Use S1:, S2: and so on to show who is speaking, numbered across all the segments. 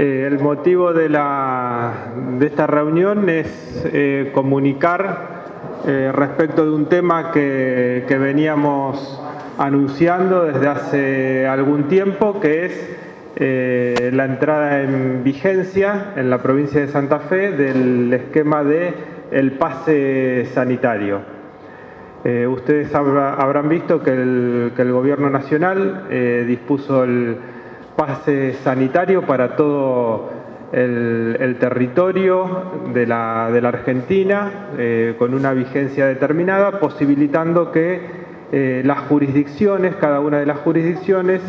S1: Eh, el motivo de, esta reunión es eh, comunicar eh, respecto de un tema que, veníamos anunciando desde hace algún tiempo, que es la entrada en vigencia en la provincia de Santa Fe del esquema de pase sanitario. ustedes habrán visto que el Gobierno Nacional dispuso el pase sanitario para todo el, territorio de la, Argentina eh, con una vigencia determinada, posibilitando que eh, las jurisdicciones, cada una de las jurisdicciones,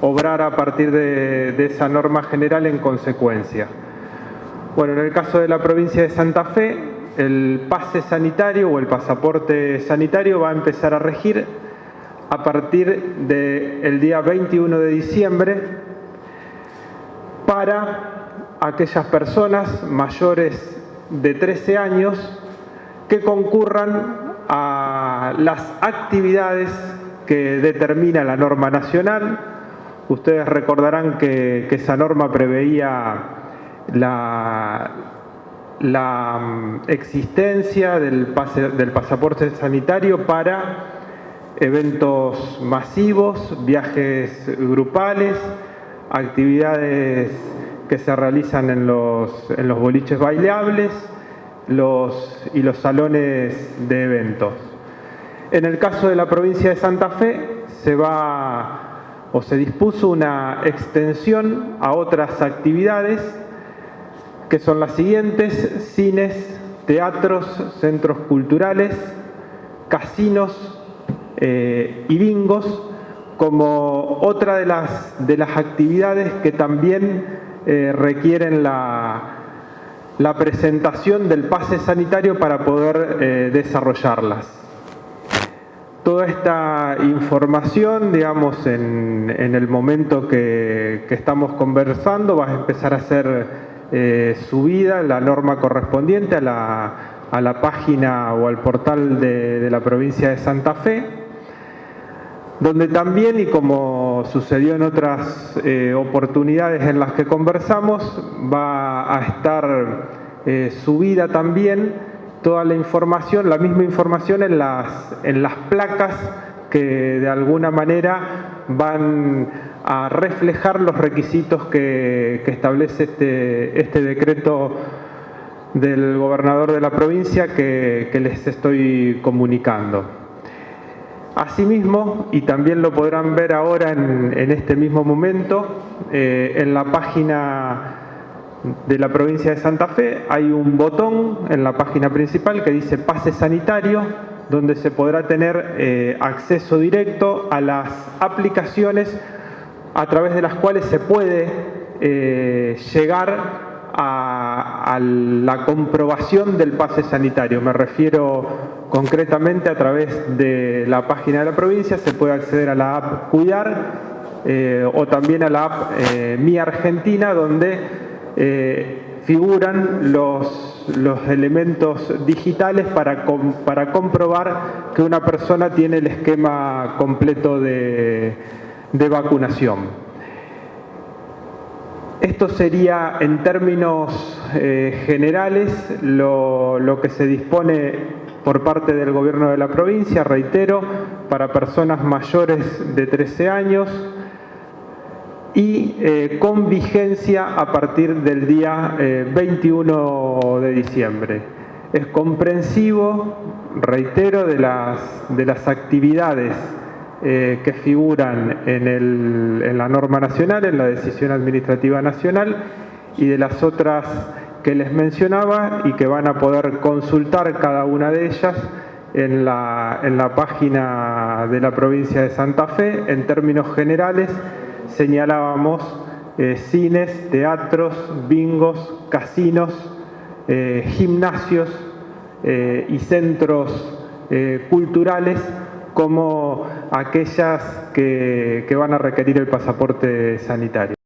S1: obrara a partir de esa norma general en consecuencia. Bueno, en el caso de la provincia de Santa Fe, el pase sanitario o el pasaporte sanitario va a empezar a regir a partir del día 21 de diciembre para aquellas personas mayores de 13 años que concurran a las actividades que determina la norma nacional. Ustedes recordarán que, esa norma preveía la, mm, existencia del pasaporte sanitario para eventos masivos, viajes grupales, actividades que se realizan en los, en los boliches bailables los, y los salones de eventos. En el caso de la provincia de Santa Fe se va o se dispuso una extensión a otras actividades que son las siguientes, cines, teatros, centros culturales, casinos eh, y bingos, como otra de las, de las actividades que también eh, requieren la, la, presentación del pase sanitario para poder eh, desarrollarlas. Toda esta información, digamos, en, el momento que, estamos conversando, va a empezar a ser eh, subida la norma correspondiente a la, a la página o al portal de la provincia de Santa Fe donde también, y como sucedió en otras eh, oportunidades en las que conversamos, va a estar eh, subida también toda la información, la misma información en las, en las placas que de alguna manera van a reflejar los requisitos que, establece este, este, decreto del gobernador de la provincia que les estoy comunicando. Asimismo, y también lo podrán ver ahora en, este mismo momento, eh, en la página de la provincia de Santa Fe hay un botón en la página principal que dice pase sanitario, donde se podrá tener eh, acceso directo a las aplicaciones a través de las cuales se puede eh, llegar a, la comprobación del pase sanitario. Me refiero concretamente a través de la página de la provincia, se puede acceder a la app Cuidar eh, o también a la app eh, Mi Argentina, donde eh, figuran los, los, elementos digitales para, para comprobar que una persona tiene el esquema completo de, de vacunación. Esto sería en términos eh, generales lo, que se dispone por parte del gobierno de la provincia, reitero, para personas mayores de 13 años y eh, con vigencia a partir del día 21 eh, de diciembre. Es comprensivo, reitero, de las actividades eh, que figuran en, la norma nacional, en la decisión administrativa nacional y de las otras que les mencionaba y que van a poder consultar cada una de ellas en la, en la página de la provincia de Santa Fe. En términos generales señalábamos eh, cines, teatros, bingos, casinos, eh, gimnasios y centros culturales como aquellas que, que van a requerir el pasaporte sanitario.